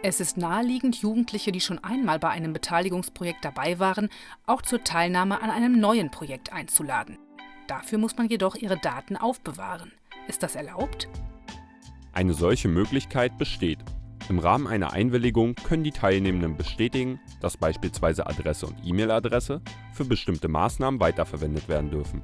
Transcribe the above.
Es ist naheliegend, Jugendliche, die schon einmal bei einem Beteiligungsprojekt dabei waren, auch zur Teilnahme an einem neuen Projekt einzuladen. Dafür muss man jedoch ihre Daten aufbewahren. Ist das erlaubt? Eine solche Möglichkeit besteht. Im Rahmen einer Einwilligung können die Teilnehmenden bestätigen, dass beispielsweise Adresse und E-Mail-Adresse für bestimmte Maßnahmen weiterverwendet werden dürfen.